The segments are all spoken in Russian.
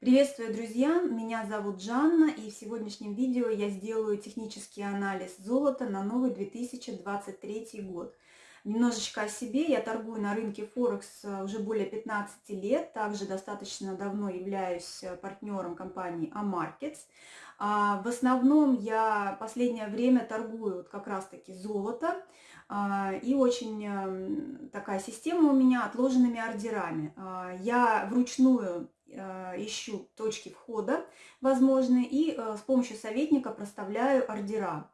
Приветствую, друзья! Меня зовут Жанна, и в сегодняшнем видео я сделаю технический анализ золота на новый 2023 год. Немножечко о себе. Я торгую на рынке Форекс э, уже более 15 лет. Также достаточно давно являюсь э, партнером компании Amarkets. А в основном я последнее время торгую вот как раз-таки золото. А, и очень эм, такая система у меня отложенными ордерами. А, я вручную ищу точки входа возможные и э, с помощью советника проставляю ордера.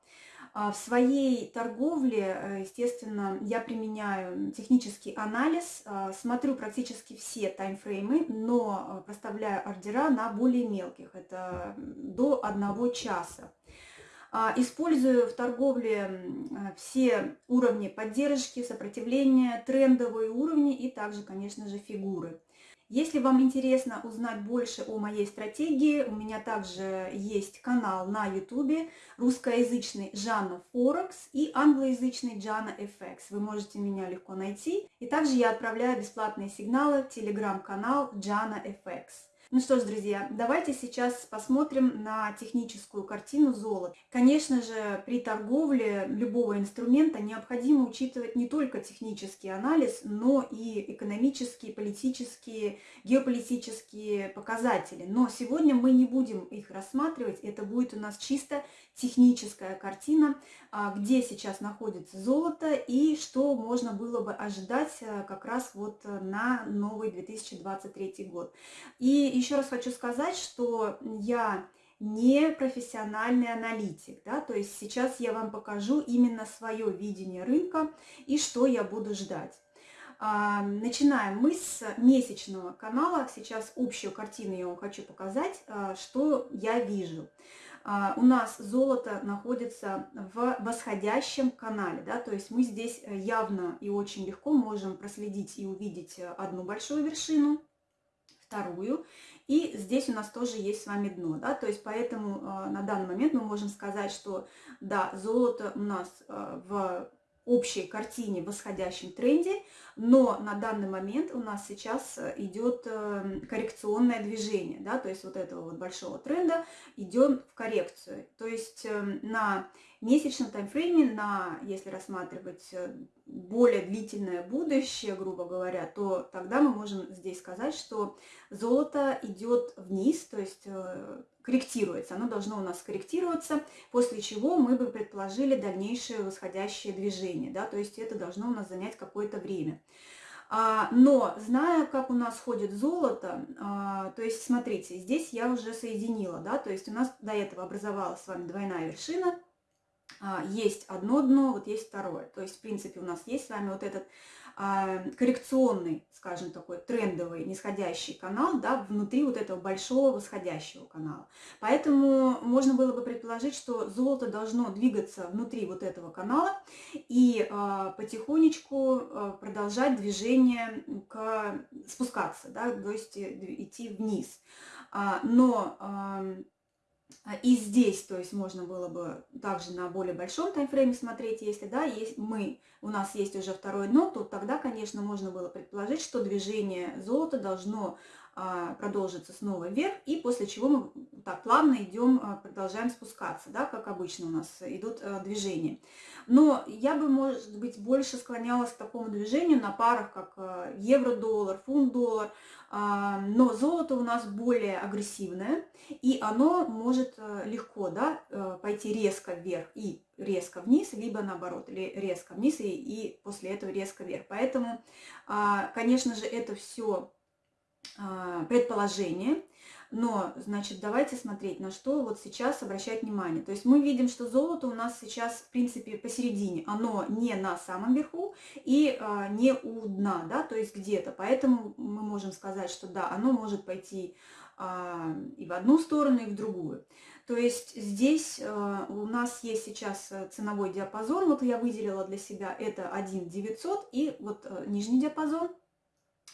А в своей торговле, э, естественно, я применяю технический анализ, смотрю практически все таймфреймы, но проставляю ордера на более мелких, это до одного часа. А, использую в торговле все уровни поддержки, сопротивления, трендовые уровни и также, конечно же, фигуры. Если вам интересно узнать больше о моей стратегии, у меня также есть канал на YouTube русскоязычный Жанна Форекс и англоязычный Джана FX. Вы можете меня легко найти. И также я отправляю бесплатные сигналы в телеграм-канал Джана FX. Ну что ж, друзья, давайте сейчас посмотрим на техническую картину золота. Конечно же, при торговле любого инструмента необходимо учитывать не только технический анализ, но и экономические, политические, геополитические показатели. Но сегодня мы не будем их рассматривать, это будет у нас чисто техническая картина, а, где сейчас находится золото и что можно было бы ожидать э, как раз вот на новый 2023 год. И еще раз хочу сказать, что я не профессиональный аналитик, да, то есть сейчас я вам покажу именно свое видение рынка и что я буду ждать. А, начинаем мы с месячного канала. Сейчас общую картину я вам хочу показать, а, что я вижу. А, у нас золото находится в восходящем канале, да, то есть мы здесь явно и очень легко можем проследить и увидеть одну большую вершину, вторую. И здесь у нас тоже есть с вами дно, да, то есть поэтому э, на данный момент мы можем сказать, что да, золото у нас э, в общей картине восходящем тренде, но на данный момент у нас сейчас идет э, коррекционное движение, да, то есть вот этого вот большого тренда идем в коррекцию. То есть э, на месячном таймфрейме, на, если рассматривать э, более длительное будущее, грубо говоря, то тогда мы можем здесь сказать, что золото идет вниз, то есть корректируется, оно должно у нас корректироваться, после чего мы бы предположили дальнейшее восходящее движение, да, то есть это должно у нас занять какое-то время. А, но зная, как у нас ходит золото, а, то есть смотрите, здесь я уже соединила, да, то есть у нас до этого образовалась с вами двойная вершина, а, есть одно дно, вот есть второе. То есть, в принципе, у нас есть с вами вот этот коррекционный, скажем, такой трендовый нисходящий канал, да, внутри вот этого большого восходящего канала. Поэтому можно было бы предположить, что золото должно двигаться внутри вот этого канала и а, потихонечку продолжать движение к спускаться, да, то есть э, идти вниз. Но а, и здесь, то есть можно было бы также на более большом таймфрейме смотреть, если да, есть мы, у нас есть уже второй дно, то тогда, конечно, можно было предположить, что движение золота должно а, продолжится снова вверх, и после чего мы так плавно идем, а, продолжаем спускаться, да, как обычно у нас идут а, движения. Но я бы, может быть, больше склонялась к такому движению на парах, как евро-доллар, фунт-доллар, но золото у нас более агрессивное, и оно может легко да, пойти резко вверх и резко вниз, либо наоборот, резко вниз и, и после этого резко вверх. Поэтому, конечно же, это все а, предположение, но, значит, давайте смотреть, на что вот сейчас обращать внимание. То есть мы видим, что золото у нас сейчас, в принципе, посередине. Оно не на самом верху и а, не у дна, да, то есть где-то. Поэтому мы можем сказать, что да, оно может пойти а, и в одну сторону, и в другую. То есть здесь а, у нас есть сейчас ценовой диапазон, вот я выделила для себя, это 1 900, и вот а, нижний диапазон – а,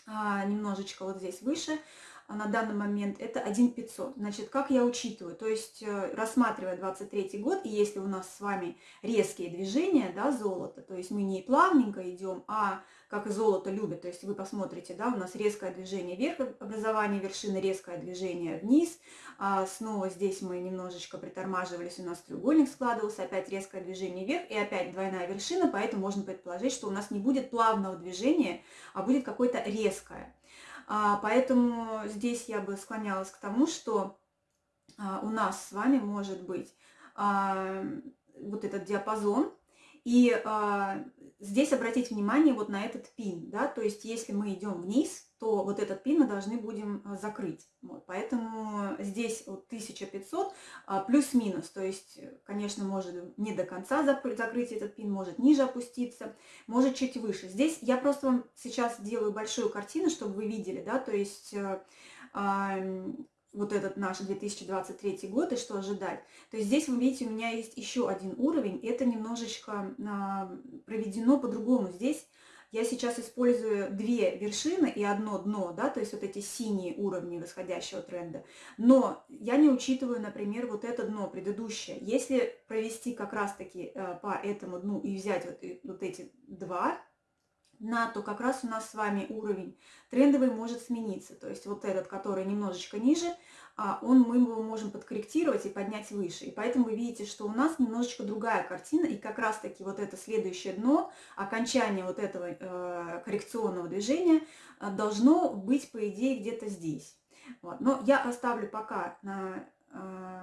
немножечко вот здесь выше, а на данный момент это 1,500. Значит, как я учитываю? То есть, э, рассматривая 23 год, и если у нас с вами резкие движения, да, золота, то есть мы не плавненько идем, а как и золото любит, то есть вы посмотрите, да, у нас резкое движение вверх, образование вершины, резкое движение вниз, а снова здесь мы немножечко притормаживались, у нас треугольник складывался, опять резкое движение вверх и опять двойная вершина, поэтому можно предположить, что у нас не будет плавного движения, а будет какое-то резкое. А, поэтому здесь я бы склонялась к тому, что а, у нас с вами может быть а, вот этот диапазон. И здесь обратить внимание вот на этот пин, да, то есть если мы идем вниз, то вот этот пин мы должны будем закрыть. Вот, поэтому здесь вот 1500 плюс-минус, то есть, конечно, может не до конца закрыть этот пин, может ниже опуститься, может чуть выше. Здесь я просто вам сейчас делаю большую картину, чтобы вы видели, да, то есть вот этот наш 2023 год и что ожидать. То есть здесь, вы видите, у меня есть еще один уровень, это немножечко проведено по-другому. Здесь я сейчас использую две вершины и одно дно, да, то есть вот эти синие уровни восходящего тренда. Но я не учитываю, например, вот это дно предыдущее. Если провести как раз-таки э, по этому дну и взять вот, вот эти два на то как раз у нас с вами уровень трендовый может смениться. То есть вот этот, который немножечко ниже, а, он, мы его можем подкорректировать и поднять выше. И поэтому вы видите, что у нас немножечко другая картина, и как раз-таки вот это следующее дно, окончание вот этого э, коррекционного движения э, должно быть, по идее, где-то здесь. Вот. Но я оставлю пока на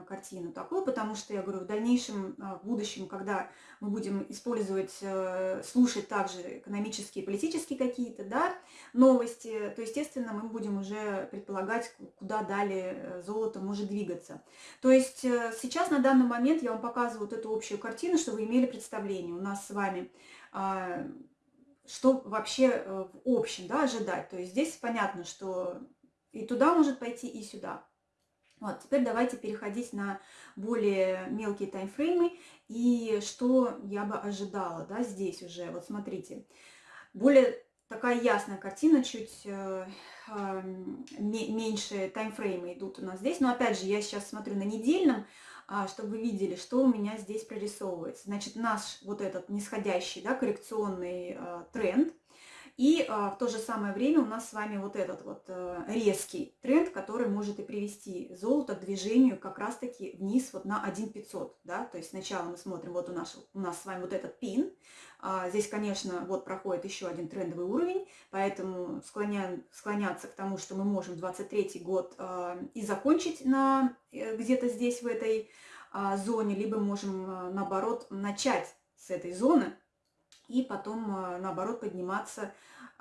картину такую, потому что, я говорю, в дальнейшем, э, в будущем, когда мы будем использовать, э, слушать также экономические, политические какие-то да, новости, то, естественно, мы будем уже предполагать, куда далее золото может двигаться. То есть сейчас, на данный момент, я вам показываю вот эту общую картину, чтобы вы имели представление у нас с вами, а, что вообще в общем да, ожидать. То есть здесь понятно, что и туда может пойти, и сюда. Вот, теперь давайте переходить на более мелкие таймфреймы и что я бы ожидала, да, здесь уже, вот смотрите, более такая ясная картина, чуть э, э, меньше таймфреймы идут у нас здесь, но опять же, я сейчас смотрю на недельном, э, чтобы вы видели, что у меня здесь прорисовывается. Значит, наш вот этот нисходящий, да, коррекционный э, тренд, и а, в то же самое время у нас с вами вот этот вот а, резкий тренд, который может и привести золото к движению как раз-таки вниз вот на 1,500. Да? То есть сначала мы смотрим, вот у нас, у нас с вами вот этот пин. А, здесь, конечно, вот проходит еще один трендовый уровень, поэтому склоняем, склоняться к тому, что мы можем 23 год а, и закончить на э, где-то здесь, в этой зоне, либо можем, наоборот, начать с этой зоны, и потом, а, наоборот, подниматься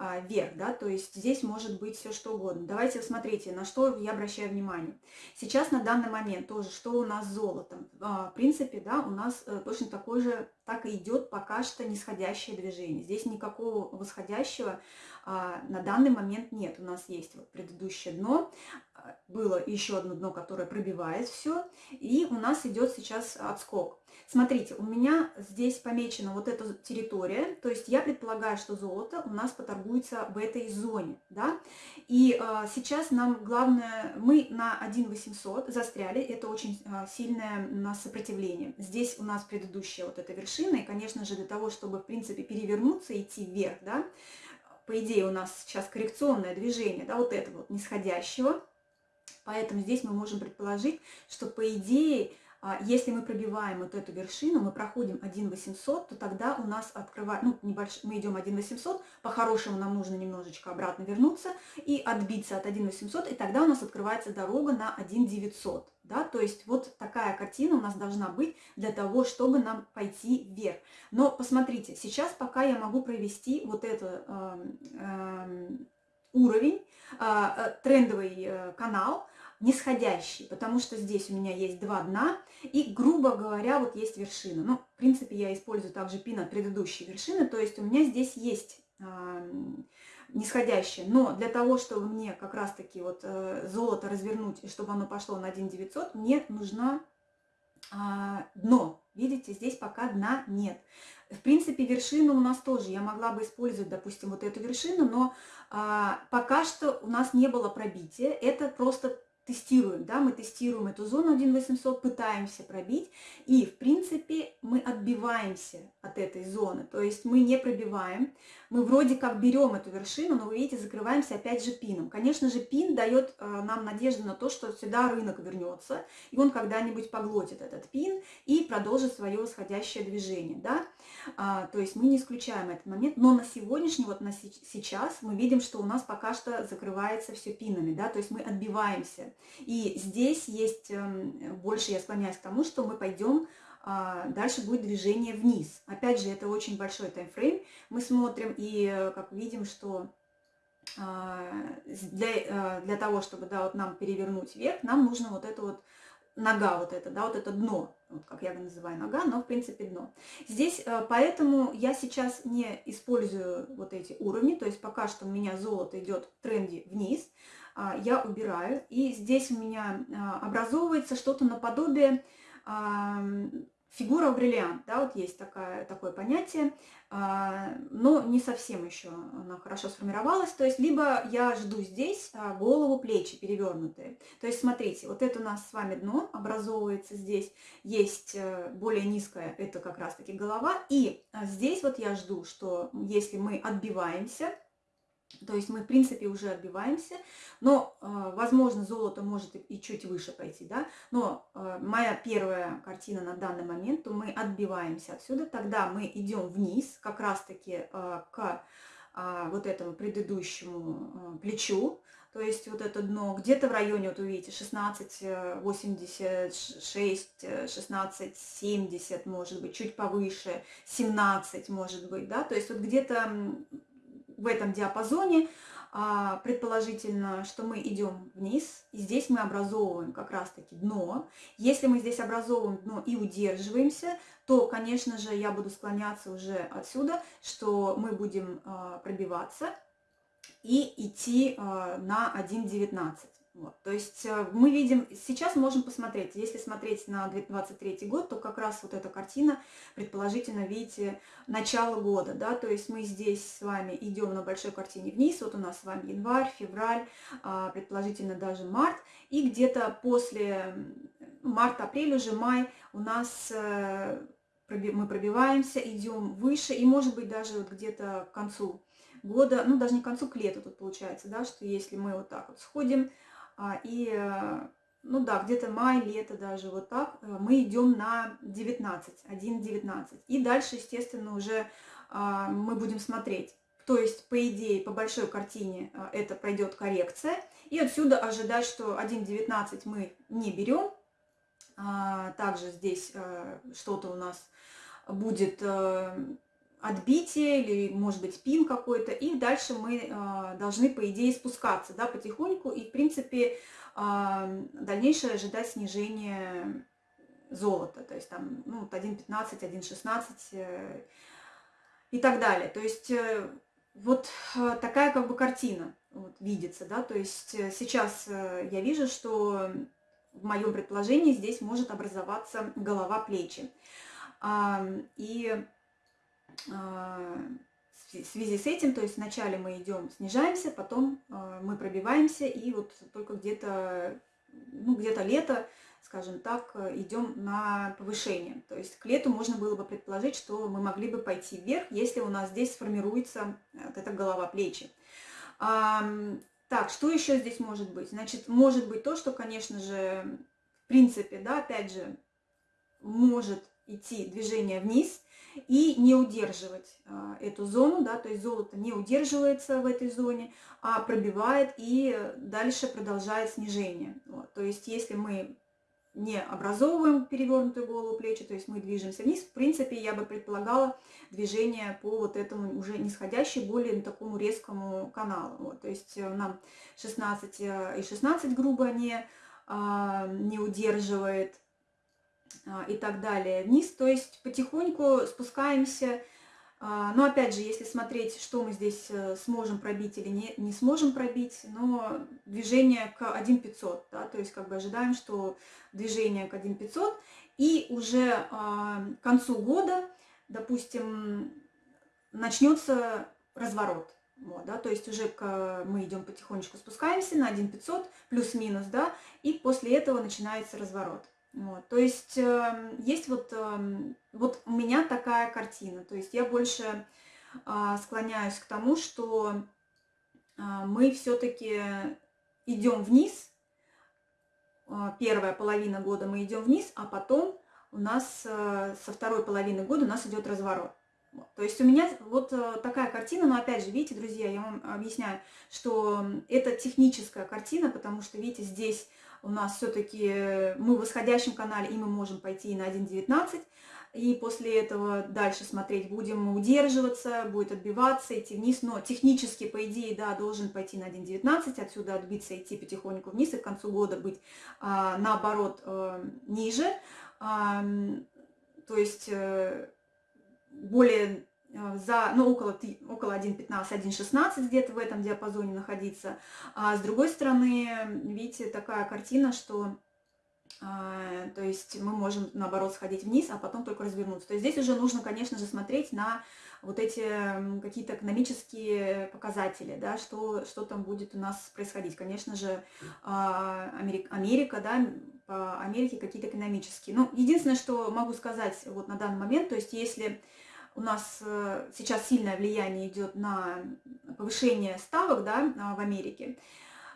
а, вверх, да, то есть здесь может быть все что угодно. Давайте смотрите, на что я обращаю внимание. Сейчас на данный момент тоже, что у нас с золотом. А, в принципе, да, у нас э, точно такой же, так и идет пока что нисходящее движение. Здесь никакого восходящего на данный момент нет. У нас есть вот предыдущее дно, было еще одно дно, которое пробивает все, и у нас идет сейчас отскок. Смотрите, у меня здесь помечена вот эта территория, то есть я предполагаю, что золото у нас поторгуется в этой зоне, да, и э, сейчас нам главное, мы на 1 застряли, это очень э, сильное у нас сопротивление. Здесь у нас предыдущая вот эта вершина, и, конечно же, для того, чтобы, в принципе, перевернуться и идти вверх, да, по идее у нас сейчас коррекционное движение, да, вот этого вот нисходящего, поэтому здесь мы можем предположить, что, по идее, если мы пробиваем вот эту вершину, мы проходим 1 800, то тогда у нас открывает, ну, небольш... мы идем 1 800, по-хорошему нам нужно немножечко обратно вернуться и отбиться от 1 800, и тогда у нас открывается дорога на 1 900. Да? То есть вот такая картина у нас должна быть для того, чтобы нам пойти вверх. Но посмотрите, сейчас пока я могу провести вот этот э, э, уровень, трендовый э, канал, нисходящий, потому что здесь у меня есть два дна, и, грубо говоря, вот есть вершина. Ну, в принципе, я использую также пин от предыдущей вершины, то есть у меня здесь есть э, нисходящее. Но для того, чтобы мне как раз-таки вот э, золото развернуть, и чтобы оно пошло на 1 900, мне нужна а, дно. Видите, здесь пока дна нет. В принципе, вершину у нас тоже. Я могла бы использовать, допустим, вот эту вершину, но а, пока что у нас не было пробития. Это просто тестируем, да, мы тестируем эту зону 1.800, пытаемся пробить, и, в принципе, мы отбиваемся от этой зоны, то есть мы не пробиваем, мы вроде как берем эту вершину, но вы видите, закрываемся опять же пином. Конечно же, пин дает э, нам надежду на то, что сюда рынок вернется, и он когда-нибудь поглотит этот пин и продолжит свое восходящее движение, да, то есть мы не исключаем этот момент, но на сегодняшний, вот на сейчас мы видим, что у нас пока что закрывается все пинами, да, то есть мы отбиваемся. И здесь есть, эм, больше я склоняюсь к тому, что мы пойдем а, дальше будет движение вниз. Опять же, это очень большой таймфрейм. Мы смотрим и э, как видим, что а, для, э, для того, чтобы да, вот нам перевернуть вверх, нам нужно вот это вот нога вот это, да, вот это дно, вот как я его называю нога, но в принципе дно. Здесь э, поэтому я сейчас не использую вот эти уровни, то есть пока что у меня золото идет в тренде вниз, а, я убираю. И здесь у меня а, образовывается что-то наподобие фигура бриллиант, да, вот есть такая, такое понятие, а, но не совсем еще она хорошо сформировалась, то есть либо я жду здесь голову, плечи перевернутые, то есть смотрите, вот это у нас с вами дно образовывается здесь, есть э, более низкое, это как раз таки голова, и здесь вот я жду, что если мы отбиваемся, то есть мы, в принципе, уже отбиваемся, но, э, возможно, золото может и чуть выше пойти, да, но э, моя первая картина на данный момент, то мы отбиваемся отсюда, тогда мы идем вниз, как раз-таки э, к вот этому предыдущему плечу, то есть вот это дно где-то в районе, вот увидите, 16, 86, 16, 70, может быть, чуть повыше, 17, может быть, да, то есть вот где-то в этом диапазоне, а, предположительно, что мы идем вниз, и здесь мы образовываем как раз-таки дно. Если мы здесь образовываем дно и удерживаемся, то, конечно же, я буду склоняться уже отсюда, что мы будем а, пробиваться и идти а, на 1.19. Вот, то есть э, мы видим, сейчас можем посмотреть, если смотреть на 2023 год, то как раз вот эта картина, предположительно, видите, начало года, да, то есть мы здесь с вами идем на большой картине вниз, вот у нас с вами январь, февраль, а, предположительно даже март, и где-то после марта-апрель, уже май у нас э, мы пробиваемся, идем выше, и может быть даже вот где-то к концу года, ну даже не к концу, к лету тут получается, да, что если мы вот так вот сходим, и, э, ну да, где-то май, лето даже вот так, э, мы идем на 19, 1,19. И дальше, естественно, уже а, мы будем смотреть. То есть, по идее, по большой картине э, это пройдет коррекция. И отсюда ожидать, что 1,19 мы не берем. А, также здесь что-то у нас будет отбитие или, может быть, пин какой-то, и дальше мы э, должны, по идее, спускаться, да, потихоньку, и, в принципе, э, дальнейшее ожидать снижение золота, то есть там, ну, 1.15, 1.16 э, и так далее. То есть э, вот такая как бы картина вот, видится, да, то есть сейчас я вижу, что в моем предположении здесь может образоваться голова-плечи. Э, и в связи с этим, то есть вначале мы идем, снижаемся, потом а, мы пробиваемся, и вот только где-то ну, где-то лето, скажем так, идем на повышение. То есть к лету можно было бы предположить, что мы могли бы пойти вверх, если у нас здесь сформируется вот эта голова-плечи. Так, что еще здесь может быть? Значит, может быть то, что, конечно же, в принципе, да, опять же, может идти движение вниз, и не удерживать а, эту зону, да, то есть золото не удерживается в этой зоне, а пробивает и дальше продолжает снижение. Вот. То есть если мы не образовываем перевернутую голову плечи, то есть мы движемся вниз, в принципе, я бы предполагала движение по вот этому уже нисходящему, более такому резкому каналу. Вот. То есть э, нам 16 э, и 16 грубо не, а, не удерживает и так далее вниз. То есть потихоньку спускаемся А, но опять же, если смотреть, что мы здесь э, сможем пробить или не, не сможем пробить, но движение к 1500, да, то есть как бы ожидаем, что движение к 1500, и уже а, к концу года, допустим, начнется разворот. Вот, да, то есть уже к, мы идем потихонечку спускаемся на 1500 плюс-минус, да, и после этого начинается разворот. Вот, то есть э, есть вот, э, вот у меня такая картина, то есть я больше э, склоняюсь к тому, что э, мы все-таки идем вниз, э, первая половина года мы идем вниз, а потом у нас э, со второй половины года у нас идет разворот. То есть у меня вот э, такая картина, но опять же, видите, друзья, я вам объясняю, что это техническая картина, потому что, видите, здесь у нас все-таки мы в восходящем канале, и мы можем пойти на 1.19, и после этого дальше смотреть будем удерживаться, будет отбиваться, идти вниз, но технически, по идее, да, должен пойти на 1.19, отсюда отбиться, идти потихоньку вниз, и к концу года быть а, наоборот а, ниже, то есть э, более э, за, ну, около, около 1.15, 1.16 где-то в этом диапазоне находиться. А с другой стороны, видите, такая картина, что а, то есть мы можем, наоборот, сходить вниз, а потом только развернуться. То есть здесь уже нужно, конечно же, смотреть на вот эти какие-то экономические показатели, да, что, что там будет у нас происходить. Конечно же, а, Америка, Америка да, по Америке какие-то экономические. Ну, единственное, что могу сказать вот на данный момент, то есть если у нас э, сейчас сильное влияние идет на повышение ставок да, в Америке.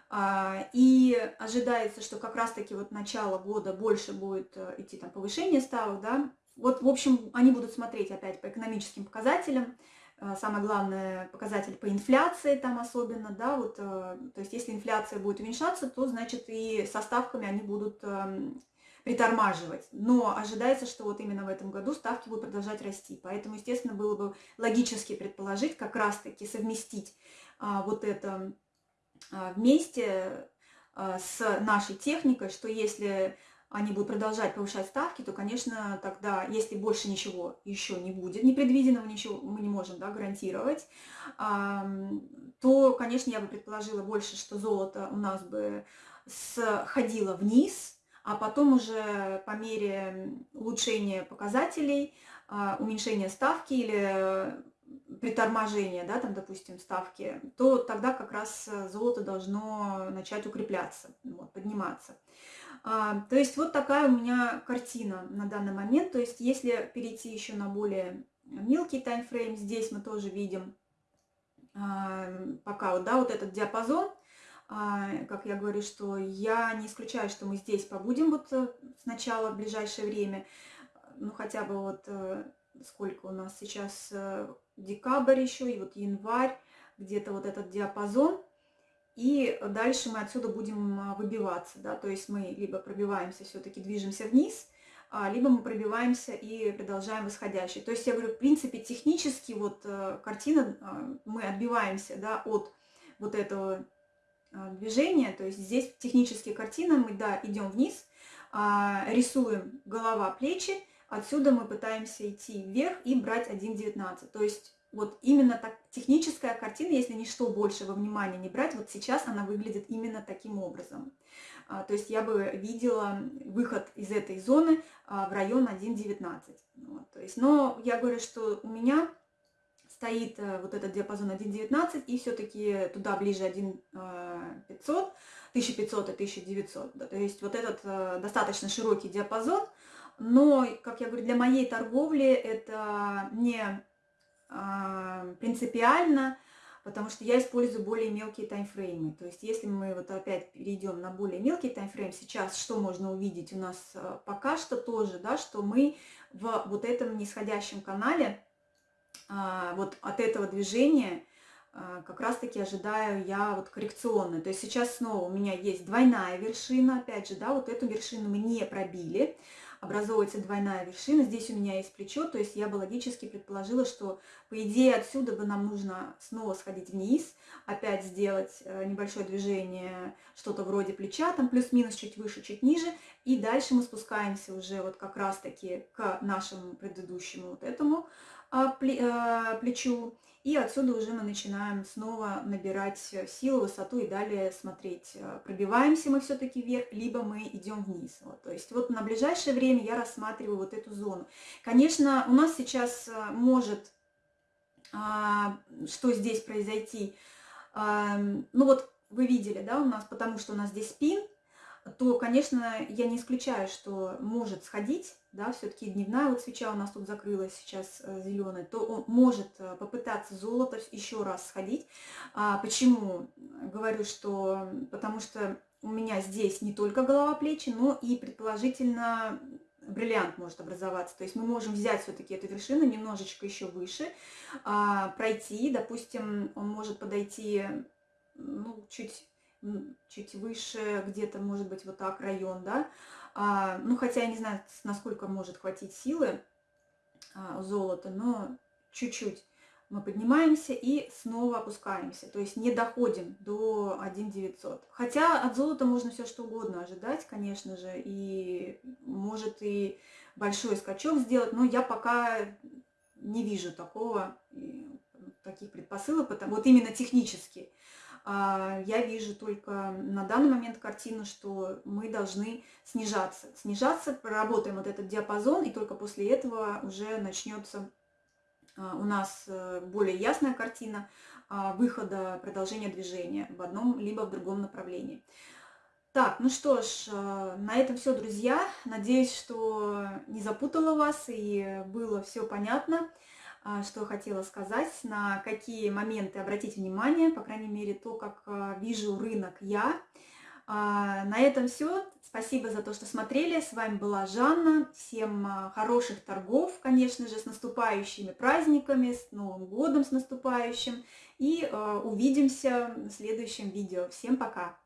А, и ожидается, что как раз-таки вот начало года больше будет э, идти там повышение ставок. Да. Вот, в общем, они будут смотреть опять по экономическим показателям. Э, самое главное, показатель по инфляции там особенно, да, вот, то есть если инфляция будет уменьшаться, то, значит, и со ставками они будут эм, притормаживать. Но ожидается, что вот именно в этом году ставки будут продолжать расти. Поэтому, естественно, было бы логически предположить, как раз-таки совместить а, вот это а, вместе а, с нашей техникой, что если они будут продолжать повышать ставки, то, конечно, тогда, если больше ничего еще не будет, непредвиденного ничего мы не можем да, гарантировать, то, конечно, я бы предположила больше, что золото у нас бы сходило вниз, а потом уже по мере улучшения показателей, а, уменьшения ставки или приторможения, да, там, допустим, ставки, то тогда как раз золото должно начать укрепляться, вот, подниматься. А, то есть вот такая у меня картина на данный момент. То есть если перейти еще на более мелкий таймфрейм, здесь мы тоже видим а, пока вот, да, вот этот диапазон, как я говорю, что я не исключаю, что мы здесь побудем вот э, сначала в ближайшее время, ну хотя бы вот э, сколько у нас сейчас э, декабрь еще и вот январь, где-то вот этот диапазон, и дальше мы отсюда будем а, выбиваться, да, то есть мы либо пробиваемся, все-таки движемся вниз, а, либо мы пробиваемся и продолжаем восходящий. То есть я говорю, в принципе, технически вот картина, мы отбиваемся, да, от вот этого а, движения, то есть здесь технические картины, мы, да, идем вниз, а, рисуем голова, плечи, отсюда мы пытаемся идти вверх и брать 1.19, то есть вот именно так техническая картина, если ничто больше во внимание не брать, вот сейчас она выглядит именно таким образом. А, то есть я бы видела выход из этой зоны в район 1.19. Вот, то есть, но я говорю, что у меня стоит э, вот этот диапазон 1.19 и все-таки туда ближе 1.500, 1500 и 1900. Да, то есть вот этот э, достаточно широкий диапазон, но, как я говорю, для моей торговли это не э, принципиально, потому что я использую более мелкие таймфреймы. То есть если мы вот опять перейдем на более мелкий таймфрейм, сейчас что можно увидеть у нас пока что тоже, да, что мы в вот этом нисходящем канале вот от этого движения а, как раз-таки ожидаю я вот коррекционно. То есть сейчас снова у меня есть двойная вершина, опять же, да, вот эту вершину мы не пробили, образовывается двойная вершина, здесь у меня есть плечо, то есть я бы логически предположила, что по идее отсюда бы нам нужно снова сходить вниз, опять сделать э, небольшое движение, что-то вроде плеча, там плюс-минус чуть выше, чуть ниже, и дальше мы спускаемся уже вот как раз-таки к нашему предыдущему вот этому плечу. И отсюда уже мы начинаем снова набирать силу, высоту и далее смотреть, пробиваемся мы все-таки вверх, либо мы идем вниз. Вот, то есть вот на ближайшее время я рассматриваю вот эту зону. Конечно, у нас сейчас может что здесь произойти. Ну вот вы видели, да, у нас, потому что у нас здесь спин, то, конечно, я не исключаю, что может сходить, да, все-таки дневная вот свеча у нас тут закрылась сейчас э, зеленая, то он может э, попытаться золото еще раз сходить. А почему? Говорю, что потому что у меня здесь не только голова, плечи, но и предположительно бриллиант может образоваться. То есть мы можем взять все-таки эту вершину немножечко еще выше, а, пройти, допустим, он может подойти ну, чуть чуть выше, где-то, может быть, вот так район, да. А, ну, хотя я не знаю, насколько может хватить силы а, золота, но чуть-чуть мы поднимаемся и снова опускаемся. То есть не доходим до 1 Хотя от золота можно все что угодно ожидать, конечно же, и может и большой скачок сделать, но я пока не вижу такого, таких предпосылок, потому, вот именно технически. А, я вижу только на данный момент картину, что мы должны снижаться. Снижаться, проработаем вот этот диапазон, и только после этого уже начнется а, у нас э, более ясная картина а, выхода, продолжения движения в одном либо в другом направлении. Так, ну что ж, на этом все, друзья. Надеюсь, что не запутала вас и было все понятно. А, что хотела сказать, на какие моменты обратить внимание, по крайней мере, то, как а, вижу рынок я. А, на этом все. Спасибо за то, что смотрели. С вами была Жанна. Всем хороших торгов, конечно же, с наступающими праздниками, с Новым годом, с наступающим. И увидимся в следующем видео. Всем пока!